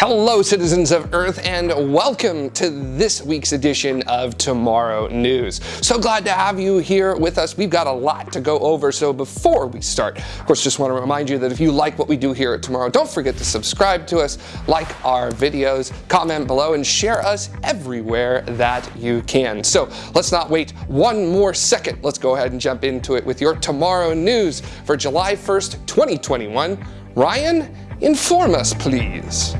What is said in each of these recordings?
Hello citizens of Earth and welcome to this week's edition of Tomorrow News. So glad to have you here with us. We've got a lot to go over so before we start, of course just want to remind you that if you like what we do here at Tomorrow, don't forget to subscribe to us, like our videos, comment below and share us everywhere that you can. So let's not wait one more second. Let's go ahead and jump into it with your Tomorrow News for July 1st, 2021. Ryan, inform us please.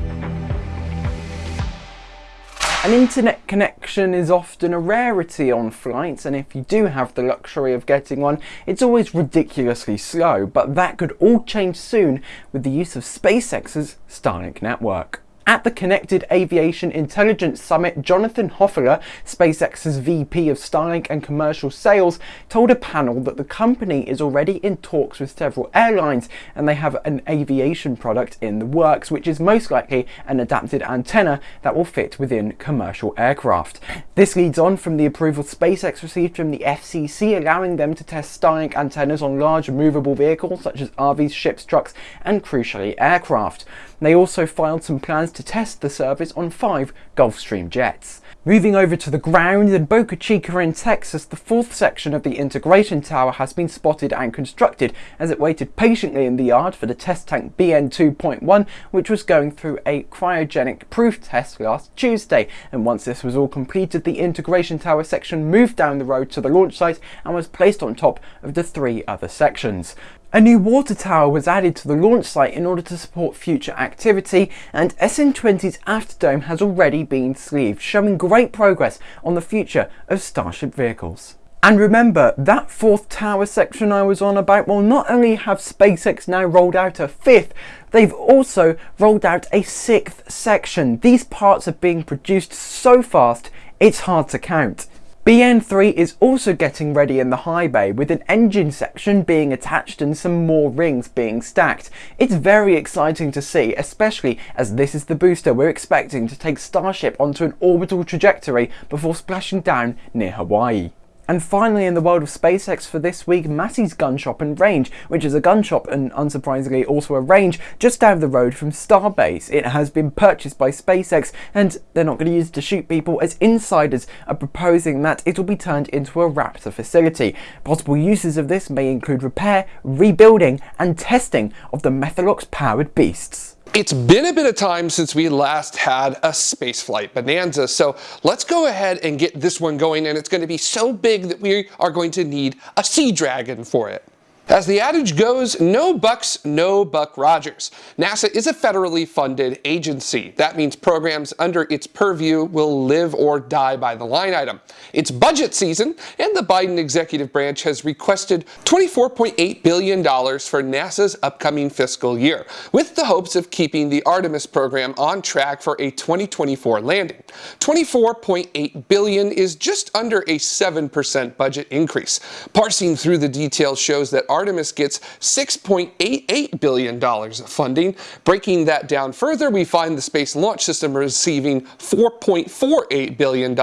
An internet connection is often a rarity on flights and if you do have the luxury of getting one, it's always ridiculously slow, but that could all change soon with the use of SpaceX's Starlink network. At the Connected Aviation Intelligence Summit, Jonathan Hofeller, SpaceX's VP of Starlink and Commercial Sales, told a panel that the company is already in talks with several airlines and they have an aviation product in the works, which is most likely an adapted antenna that will fit within commercial aircraft. This leads on from the approval SpaceX received from the FCC, allowing them to test Starlink antennas on large movable vehicles such as RVs, ships, trucks, and crucially aircraft. They also filed some plans to test the service on five Gulfstream jets. Moving over to the ground in Boca Chica in Texas, the fourth section of the integration tower has been spotted and constructed as it waited patiently in the yard for the test tank BN 2.1 which was going through a cryogenic proof test last Tuesday and once this was all completed the integration tower section moved down the road to the launch site and was placed on top of the three other sections. A new water tower was added to the launch site in order to support future activity and SN20's afterdome has already been sleeved, showing great progress on the future of Starship vehicles. And remember, that fourth tower section I was on about will not only have SpaceX now rolled out a fifth, they've also rolled out a sixth section. These parts are being produced so fast, it's hard to count. BN3 is also getting ready in the high bay with an engine section being attached and some more rings being stacked. It's very exciting to see, especially as this is the booster we're expecting to take Starship onto an orbital trajectory before splashing down near Hawaii. And finally in the world of SpaceX for this week, Massey's Gun Shop and Range, which is a gun shop and unsurprisingly also a range just down the road from Starbase. It has been purchased by SpaceX and they're not going to use it to shoot people as insiders are proposing that it will be turned into a Raptor facility. Possible uses of this may include repair, rebuilding and testing of the Methalox powered beasts. It's been a bit of time since we last had a spaceflight bonanza, so let's go ahead and get this one going and it's going to be so big that we are going to need a Sea Dragon for it. As the adage goes, no bucks, no Buck Rogers. NASA is a federally funded agency. That means programs under its purview will live or die by the line item. It's budget season, and the Biden executive branch has requested $24.8 billion for NASA's upcoming fiscal year, with the hopes of keeping the Artemis program on track for a 2024 landing. 24.8 billion is just under a 7% budget increase. Parsing through the details shows that Artemis gets $6.88 billion of funding. Breaking that down further, we find the Space Launch System receiving $4.48 billion,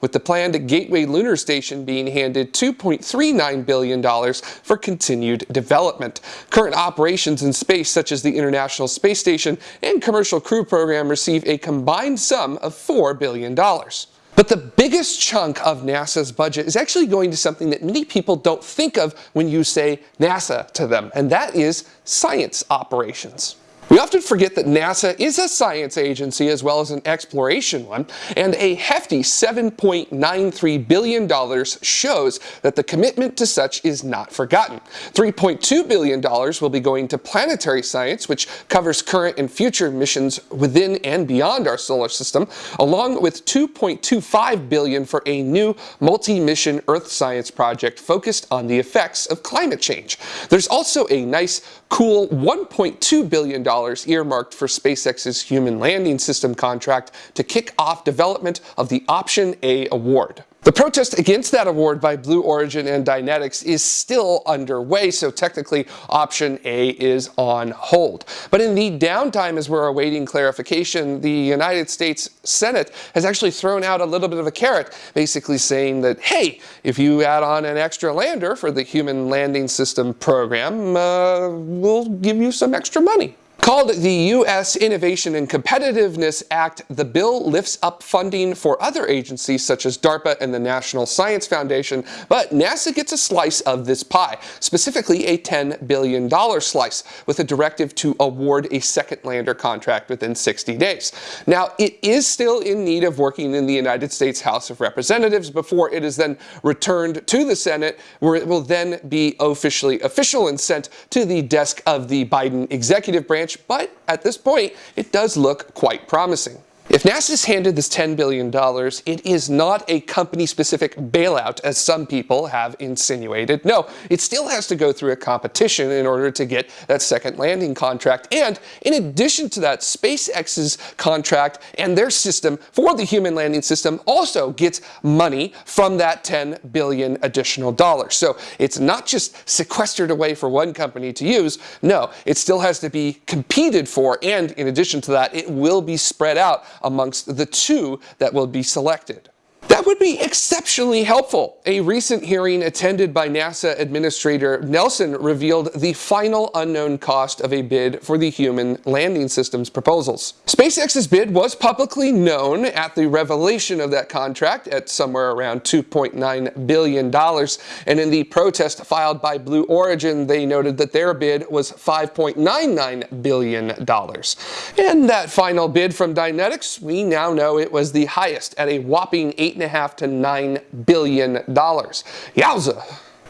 with the planned Gateway Lunar Station being handed $2.39 billion for continued development. Current operations in space, such as the International Space Station and Commercial Crew Program, receive a combined sum of $4 billion. But the biggest chunk of NASA's budget is actually going to something that many people don't think of when you say NASA to them, and that is science operations. We often forget that NASA is a science agency as well as an exploration one, and a hefty $7.93 billion shows that the commitment to such is not forgotten. $3.2 billion will be going to planetary science, which covers current and future missions within and beyond our solar system, along with 2.25 billion for a new multi-mission Earth science project focused on the effects of climate change. There's also a nice, cool $1.2 billion earmarked for SpaceX's Human Landing System contract to kick off development of the Option A award. The protest against that award by Blue Origin and Dynetics is still underway, so technically option A is on hold. But in the downtime as we're awaiting clarification, the United States Senate has actually thrown out a little bit of a carrot, basically saying that, hey, if you add on an extra lander for the Human Landing System program, uh, we'll give you some extra money. Called the U.S. Innovation and Competitiveness Act, the bill lifts up funding for other agencies such as DARPA and the National Science Foundation, but NASA gets a slice of this pie, specifically a $10 billion slice, with a directive to award a second lander contract within 60 days. Now, it is still in need of working in the United States House of Representatives before it is then returned to the Senate, where it will then be officially official and sent to the desk of the Biden executive branch but at this point, it does look quite promising. If NASA's handed this $10 billion, it is not a company-specific bailout, as some people have insinuated. No, it still has to go through a competition in order to get that second landing contract. And in addition to that, SpaceX's contract and their system for the human landing system also gets money from that 10 billion additional dollars. So it's not just sequestered away for one company to use. No, it still has to be competed for. And in addition to that, it will be spread out amongst the two that will be selected. That would be exceptionally helpful. A recent hearing attended by NASA Administrator Nelson revealed the final unknown cost of a bid for the human landing systems proposals. SpaceX's bid was publicly known at the revelation of that contract at somewhere around $2.9 billion, and in the protest filed by Blue Origin, they noted that their bid was $5.99 billion. And that final bid from Dynetics, we now know it was the highest at a whopping 8 eight and a half to nine billion dollars. Yowza!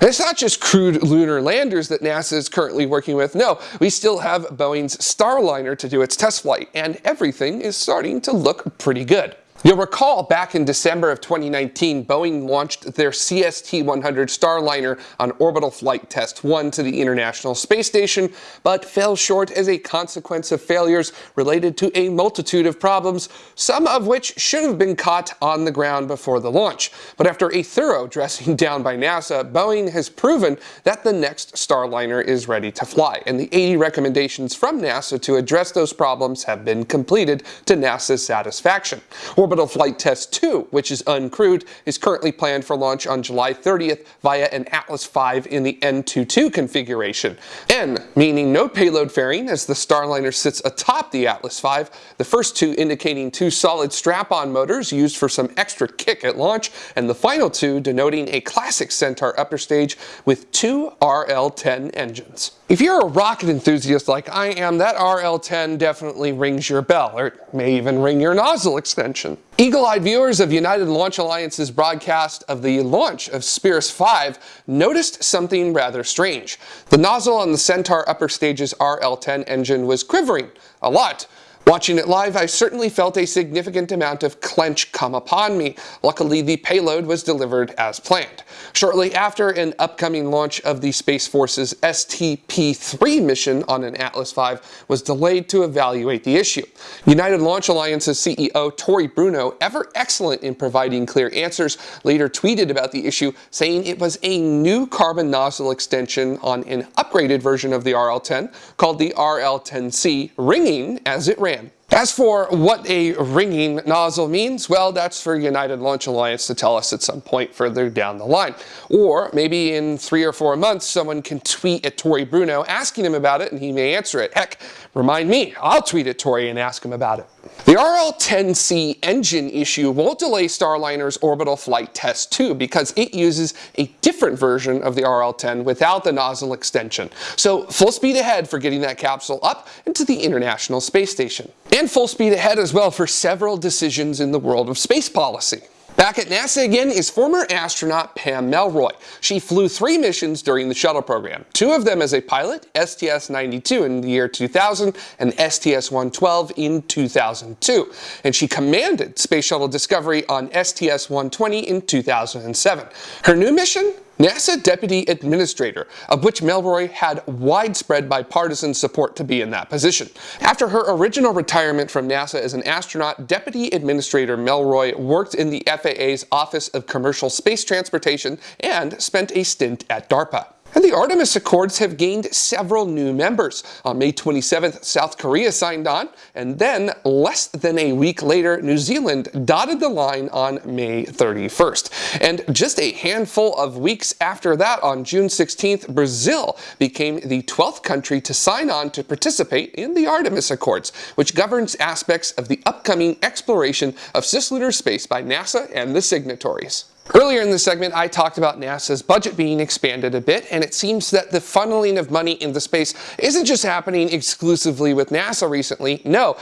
it's not just crewed lunar landers that NASA is currently working with. No, we still have Boeing's Starliner to do its test flight, and everything is starting to look pretty good. You'll recall back in December of 2019, Boeing launched their CST-100 Starliner on orbital flight test 1 to the International Space Station, but fell short as a consequence of failures related to a multitude of problems, some of which should have been caught on the ground before the launch. But after a thorough dressing down by NASA, Boeing has proven that the next Starliner is ready to fly, and the 80 recommendations from NASA to address those problems have been completed to NASA's satisfaction. Orbital Flight Test 2, which is uncrewed, is currently planned for launch on July 30th via an Atlas V in the N22 configuration. N, meaning no payload fairing as the Starliner sits atop the Atlas V, the first two indicating two solid strap-on motors used for some extra kick at launch, and the final two denoting a classic Centaur upper stage with two RL-10 engines. If you're a rocket enthusiast like I am, that RL-10 definitely rings your bell, or it may even ring your nozzle extension. Eagle-eyed viewers of United Launch Alliance's broadcast of the launch of SBIRS 5 noticed something rather strange. The nozzle on the Centaur upper stage's RL-10 engine was quivering a lot, Watching it live, I certainly felt a significant amount of clench come upon me. Luckily, the payload was delivered as planned. Shortly after an upcoming launch of the Space Force's STP-3 mission on an Atlas V was delayed to evaluate the issue. United Launch Alliance's CEO Tory Bruno, ever excellent in providing clear answers, later tweeted about the issue, saying it was a new carbon nozzle extension on an upgraded version of the RL-10 called the RL-10C, ringing as it ran. As for what a ringing nozzle means, well, that's for United Launch Alliance to tell us at some point further down the line. Or maybe in three or four months, someone can tweet at Tory Bruno asking him about it and he may answer it. Heck, remind me, I'll tweet at Tory and ask him about it. The RL-10C engine issue won't delay Starliner's orbital flight test 2 because it uses a different version of the RL-10 without the nozzle extension. So full speed ahead for getting that capsule up into the International Space Station. And full speed ahead as well for several decisions in the world of space policy. Back at NASA again is former astronaut Pam Melroy. She flew three missions during the shuttle program, two of them as a pilot, STS-92 in the year 2000 and STS-112 in 2002, and she commanded Space Shuttle Discovery on STS-120 in 2007. Her new mission? NASA Deputy Administrator, of which Melroy had widespread bipartisan support to be in that position. After her original retirement from NASA as an astronaut, Deputy Administrator Melroy worked in the FAA's Office of Commercial Space Transportation and spent a stint at DARPA. And the Artemis Accords have gained several new members. On May 27th, South Korea signed on, and then less than a week later, New Zealand dotted the line on May 31st. And just a handful of weeks after that, on June 16th, Brazil became the 12th country to sign on to participate in the Artemis Accords, which governs aspects of the upcoming exploration of cislunar space by NASA and the signatories. Earlier in the segment, I talked about NASA's budget being expanded a bit, and it seems that the funneling of money into space isn't just happening exclusively with NASA recently. No,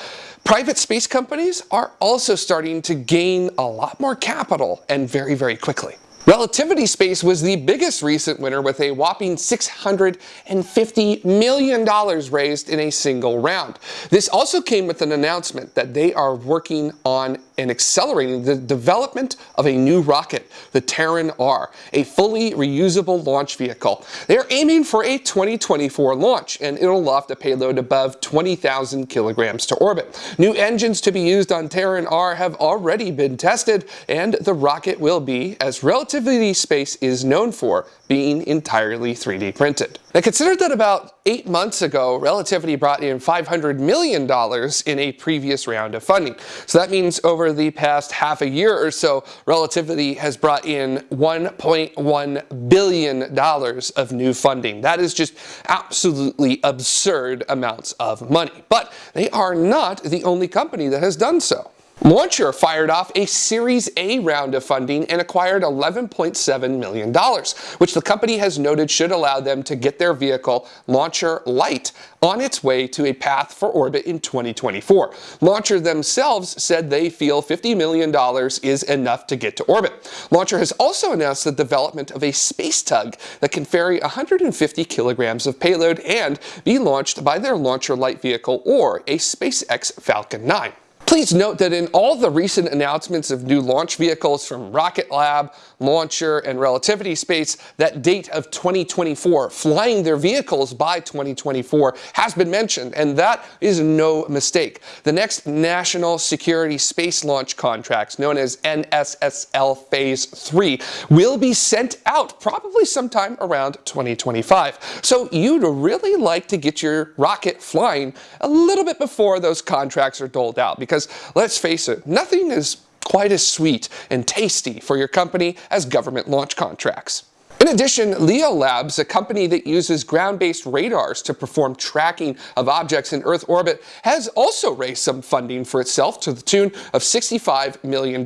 private space companies are also starting to gain a lot more capital and very, very quickly. Relativity Space was the biggest recent winner with a whopping $650 million raised in a single round. This also came with an announcement that they are working on and accelerating the development of a new rocket, the Terran R, a fully reusable launch vehicle. They're aiming for a 2024 launch, and it'll loft a payload above 20,000 kilograms to orbit. New engines to be used on Terran R have already been tested, and the rocket will be, as Relativity Space is known for, being entirely 3D printed. Now consider that about eight months ago, Relativity brought in $500 million in a previous round of funding. So that means over the past half a year or so, Relativity has brought in $1.1 billion of new funding. That is just absolutely absurd amounts of money. But they are not the only company that has done so. Launcher fired off a Series A round of funding and acquired $11.7 million, which the company has noted should allow them to get their vehicle, Launcher Light, on its way to a path for orbit in 2024. Launcher themselves said they feel $50 million is enough to get to orbit. Launcher has also announced the development of a space tug that can ferry 150 kilograms of payload and be launched by their Launcher Light vehicle or a SpaceX Falcon 9. Please note that in all the recent announcements of new launch vehicles from Rocket Lab, Launcher, and Relativity Space, that date of 2024, flying their vehicles by 2024, has been mentioned, and that is no mistake. The next National Security Space Launch contracts, known as NSSL Phase 3, will be sent out probably sometime around 2025. So you'd really like to get your rocket flying a little bit before those contracts are doled out, because because let's face it, nothing is quite as sweet and tasty for your company as government launch contracts. In addition, Leo Labs, a company that uses ground-based radars to perform tracking of objects in Earth orbit, has also raised some funding for itself to the tune of $65 million.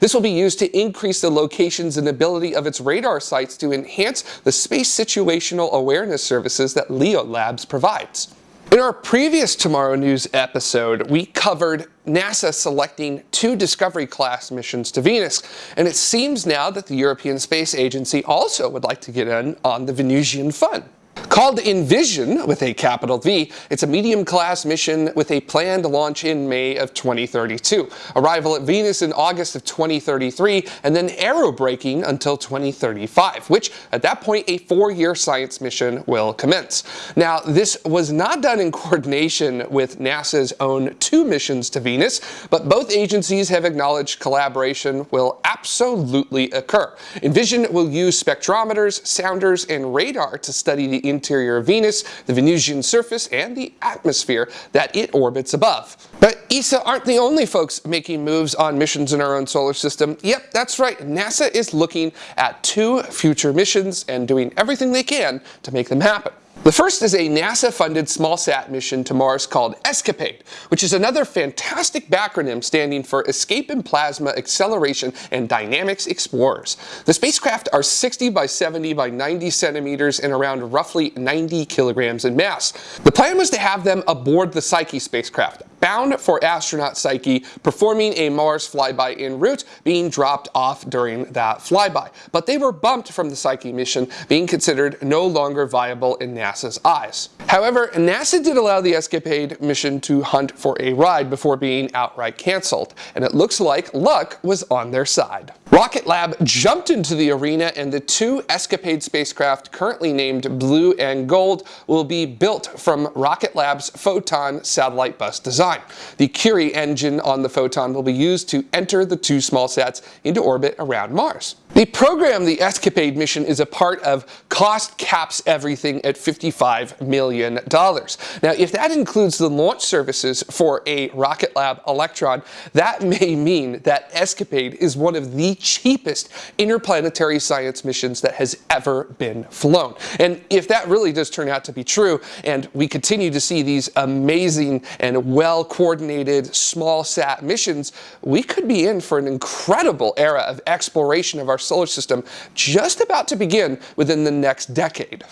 This will be used to increase the locations and ability of its radar sites to enhance the space situational awareness services that Leo Labs provides. In our previous Tomorrow News episode, we covered NASA selecting two Discovery class missions to Venus, and it seems now that the European Space Agency also would like to get in on the Venusian fun. Called EnVision with a capital V, it's a medium-class mission with a planned launch in May of 2032, arrival at Venus in August of 2033, and then aerobraking until 2035, which at that point a four-year science mission will commence. Now, this was not done in coordination with NASA's own two missions to Venus, but both agencies have acknowledged collaboration will absolutely occur. EnVision will use spectrometers, sounders, and radar to study the interior of Venus, the Venusian surface, and the atmosphere that it orbits above. But ESA aren't the only folks making moves on missions in our own solar system. Yep, that's right, NASA is looking at two future missions and doing everything they can to make them happen. The first is a NASA-funded small-sat mission to Mars called ESCAPADE, which is another fantastic backronym standing for Escape in Plasma Acceleration and Dynamics Explorers. The spacecraft are 60 by 70 by 90 centimeters and around roughly 90 kilograms in mass. The plan was to have them aboard the Psyche spacecraft, bound for asteroid Psyche, performing a Mars flyby en route, being dropped off during that flyby. But they were bumped from the Psyche mission, being considered no longer viable in NASA's eyes. However, NASA did allow the Escapade mission to hunt for a ride before being outright cancelled, and it looks like luck was on their side. Rocket Lab jumped into the arena and the two Escapade spacecraft currently named Blue and Gold will be built from Rocket Lab's Photon satellite bus design. The Curie engine on the Photon will be used to enter the two small sats into orbit around Mars. The program, the Escapade mission, is a part of Cost Caps Everything at $55 million. Now, if that includes the launch services for a Rocket Lab Electron, that may mean that Escapade is one of the cheapest interplanetary science missions that has ever been flown. And if that really does turn out to be true, and we continue to see these amazing and well-coordinated small sat missions, we could be in for an incredible era of exploration of our solar system just about to begin within the next decade.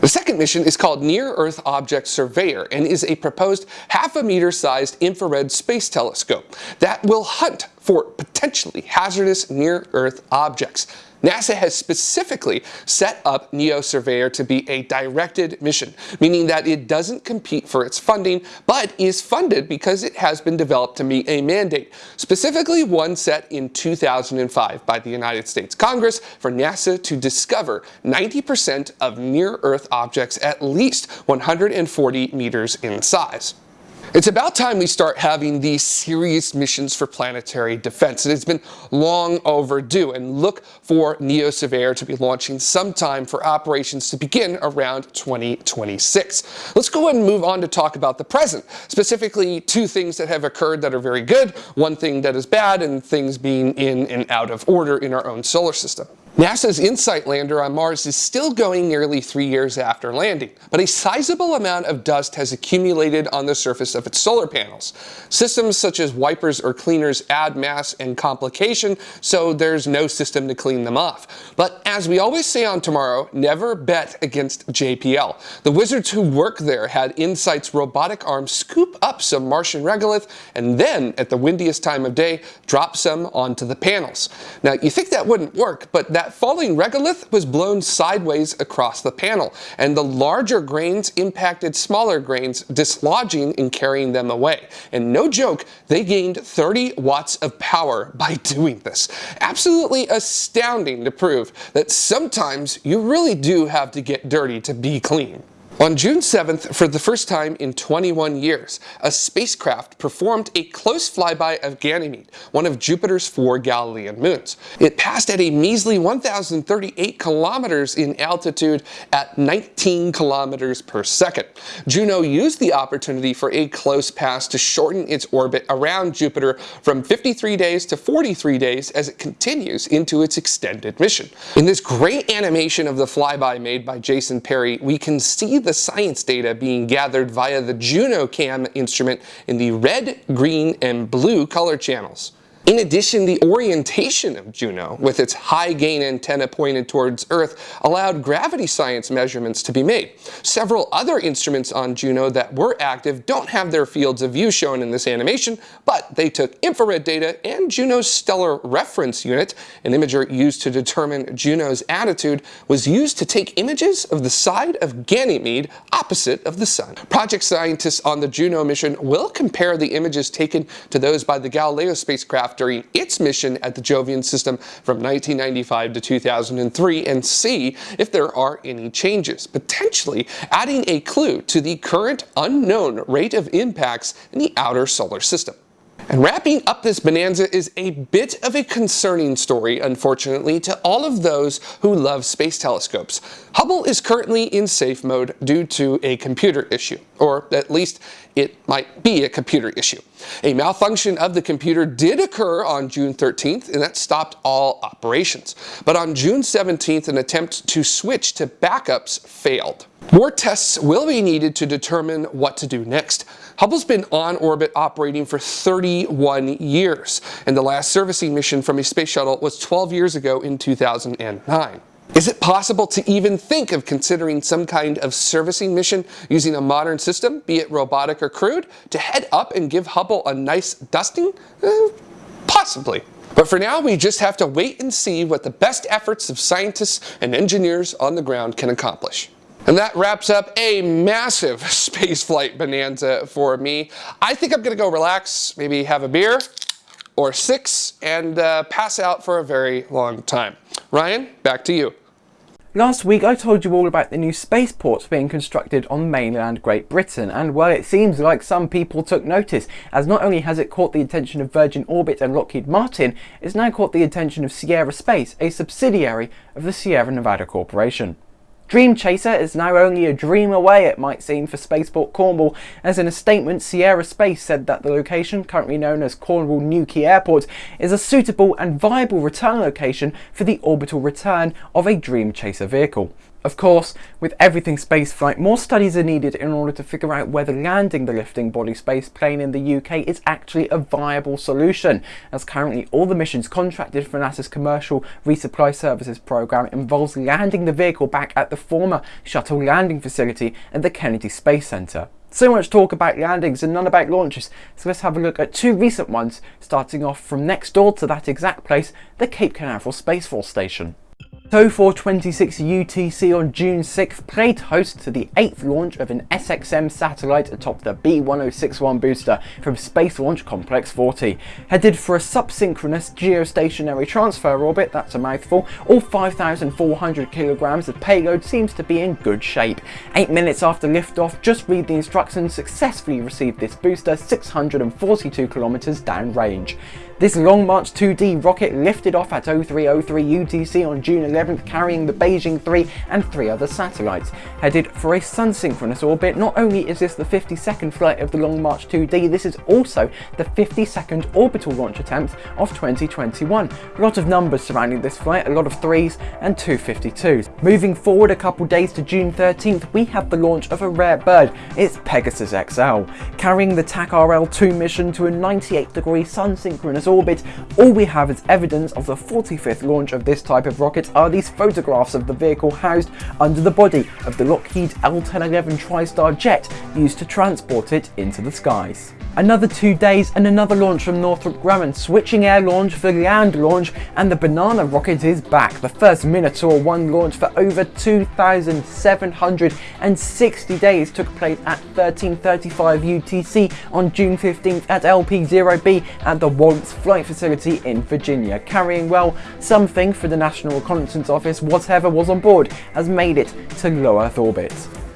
The second mission is called Near Earth Object Surveyor and is a proposed half a meter sized infrared space telescope that will hunt for potentially hazardous near Earth objects. NASA has specifically set up NEO Surveyor to be a directed mission, meaning that it doesn't compete for its funding, but is funded because it has been developed to meet a mandate, specifically one set in 2005 by the United States Congress for NASA to discover 90% of near-Earth objects at least 140 meters in size. It's about time we start having these serious missions for planetary defense. It has been long overdue and look for NEO Surveyor to be launching sometime for operations to begin around 2026. Let's go ahead and move on to talk about the present, specifically two things that have occurred that are very good, one thing that is bad, and things being in and out of order in our own solar system. NASA's InSight lander on Mars is still going nearly three years after landing, but a sizable amount of dust has accumulated on the surface of its solar panels. Systems such as wipers or cleaners add mass and complication, so there's no system to clean them off. But as we always say on Tomorrow, never bet against JPL. The wizards who work there had InSight's robotic arm scoop up some Martian regolith and then, at the windiest time of day, drop some onto the panels. Now, you think that wouldn't work, but that that falling regolith was blown sideways across the panel, and the larger grains impacted smaller grains, dislodging and carrying them away. And no joke, they gained 30 watts of power by doing this. Absolutely astounding to prove that sometimes you really do have to get dirty to be clean. On June 7th, for the first time in 21 years, a spacecraft performed a close flyby of Ganymede, one of Jupiter's four Galilean moons. It passed at a measly 1,038 kilometers in altitude at 19 kilometers per second. Juno used the opportunity for a close pass to shorten its orbit around Jupiter from 53 days to 43 days as it continues into its extended mission. In this great animation of the flyby made by Jason Perry, we can see the science data being gathered via the JunoCam instrument in the red, green, and blue color channels. In addition, the orientation of Juno, with its high-gain antenna pointed towards Earth, allowed gravity science measurements to be made. Several other instruments on Juno that were active don't have their fields of view shown in this animation, but they took infrared data and Juno's Stellar Reference Unit, an imager used to determine Juno's attitude, was used to take images of the side of Ganymede opposite of the Sun. Project scientists on the Juno mission will compare the images taken to those by the Galileo spacecraft during its mission at the Jovian system from 1995 to 2003 and see if there are any changes, potentially adding a clue to the current unknown rate of impacts in the outer solar system. And wrapping up this bonanza is a bit of a concerning story, unfortunately, to all of those who love space telescopes. Hubble is currently in safe mode due to a computer issue, or at least it might be a computer issue. A malfunction of the computer did occur on June 13th, and that stopped all operations. But on June 17th, an attempt to switch to backups failed. More tests will be needed to determine what to do next. Hubble's been on orbit operating for 31 years, and the last servicing mission from a space shuttle was 12 years ago in 2009. Is it possible to even think of considering some kind of servicing mission using a modern system, be it robotic or crewed, to head up and give Hubble a nice dusting? Eh, possibly. But for now, we just have to wait and see what the best efforts of scientists and engineers on the ground can accomplish. And that wraps up a massive spaceflight bonanza for me. I think I'm gonna go relax, maybe have a beer, or six and uh, pass out for a very long time. Ryan, back to you. Last week I told you all about the new spaceports being constructed on mainland Great Britain and well it seems like some people took notice as not only has it caught the attention of Virgin Orbit and Lockheed Martin, it's now caught the attention of Sierra Space, a subsidiary of the Sierra Nevada Corporation. Dream Chaser is now only a dream away, it might seem, for Spaceport Cornwall, as in a statement, Sierra Space said that the location, currently known as Cornwall Newquay Airport, is a suitable and viable return location for the orbital return of a Dream Chaser vehicle. Of course, with everything spaceflight, more studies are needed in order to figure out whether landing the lifting body space plane in the UK is actually a viable solution, as currently all the missions contracted for NASA's Commercial Resupply Services program involves landing the vehicle back at the former shuttle landing facility at the Kennedy Space Center. So much talk about landings and none about launches, so let's have a look at two recent ones, starting off from next door to that exact place, the Cape Canaveral Space Force Station. So 426 UTC on June 6th played host to the 8th launch of an SXM satellite atop the B1061 booster from Space Launch Complex 40. Headed for a subsynchronous geostationary transfer orbit, that's a mouthful, all 5,400 kilograms of payload seems to be in good shape. 8 minutes after liftoff, just read the instructions, successfully received this booster 642 kilometers downrange. This Long March 2D rocket lifted off at 0303 UTC on June 11th carrying the Beijing 3 and three other satellites. Headed for a sun-synchronous orbit, not only is this the 52nd flight of the Long March 2D, this is also the 52nd orbital launch attempt of 2021. A lot of numbers surrounding this flight, a lot of 3s and 252s. Moving forward a couple days to June 13th, we have the launch of a rare bird. It's Pegasus XL, carrying the TAC-RL-2 mission to a 98 degree sun-synchronous orbit, all we have as evidence of the 45th launch of this type of rocket are these photographs of the vehicle housed under the body of the Lockheed L-1011 TriStar jet used to transport it into the skies. Another two days and another launch from Northrop Grumman, switching air launch for land launch, and the Banana rocket is back. The first Minotaur 1 launch for over 2,760 days took place at 1335 UTC on June 15th at LP0B at the Wallops Flight Facility in Virginia, carrying, well, something for the National Reconnaissance Office, whatever was on board, has made it to low Earth orbit.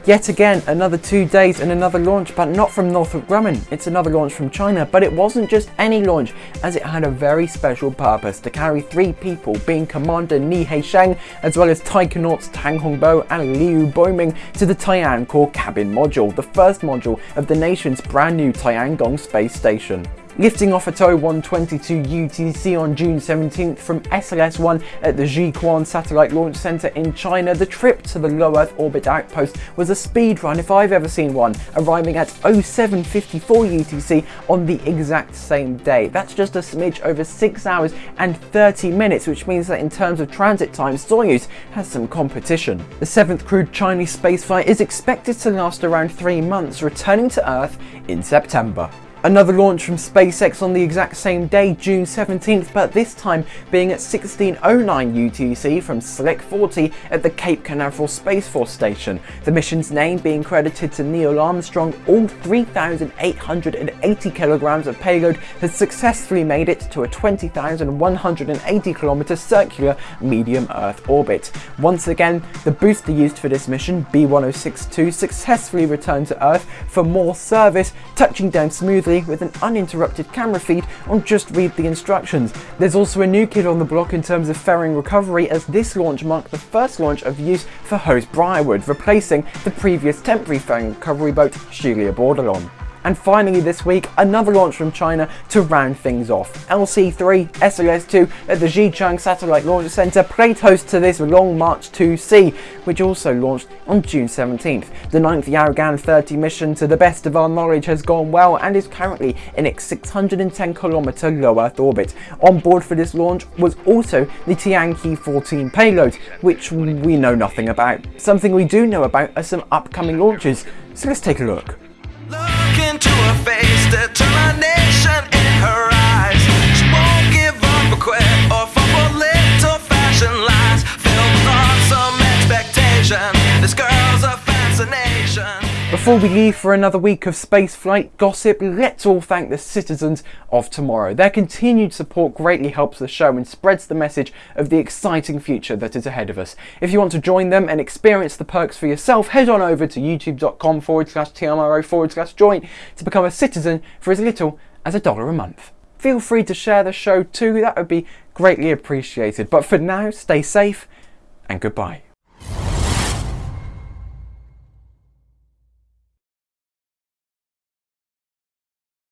Yet again, another two days and another launch, but not from Northrop Grumman. It's another launch from China, but it wasn't just any launch, as it had a very special purpose to carry three people, being Commander Nie Haisheng, as well as taikonauts Tang Hongbo and Liu Boming, to the Tiancore cabin module, the first module of the nation's brand new Tiangong space station. Lifting off at 0122 UTC on June 17th from SLS-1 at the Jiuquan Satellite Launch Center in China, the trip to the low Earth orbit outpost was a speed run if I've ever seen one, arriving at 0754 UTC on the exact same day. That's just a smidge over 6 hours and 30 minutes, which means that in terms of transit time, Soyuz has some competition. The 7th crewed Chinese spaceflight is expected to last around 3 months, returning to Earth in September. Another launch from SpaceX on the exact same day, June 17th, but this time being at 1609 UTC from Slick 40 at the Cape Canaveral Space Force Station. The mission's name being credited to Neil Armstrong, all 3,880 kilograms of payload has successfully made it to a 20,180 kilometer circular medium Earth orbit. Once again, the booster used for this mission, B1062, successfully returned to Earth for more service, touching down smoothly with an uninterrupted camera feed on just read the instructions. There's also a new kid on the block in terms of fairing recovery as this launch marked the first launch of use for Host Briarwood, replacing the previous temporary fairing recovery boat Shelia Bordelon. And finally this week, another launch from China to round things off. LC-3 SLS-2 at the Xichang Satellite Launch Center played host to this Long March 2C, which also launched on June 17th. The 9th Yaogan 30 mission, to the best of our knowledge, has gone well and is currently in its 610 kilometer low Earth orbit. On board for this launch was also the Tianqi 14 payload, which we know nothing about. Something we do know about are some upcoming launches, so let's take a look Before we leave for another week of spaceflight gossip, let's all thank the citizens of tomorrow. Their continued support greatly helps the show and spreads the message of the exciting future that is ahead of us. If you want to join them and experience the perks for yourself, head on over to youtube.com forward slash TMRO forward slash join to become a citizen for as little as a dollar a month. Feel free to share the show too, that would be greatly appreciated. But for now, stay safe and goodbye.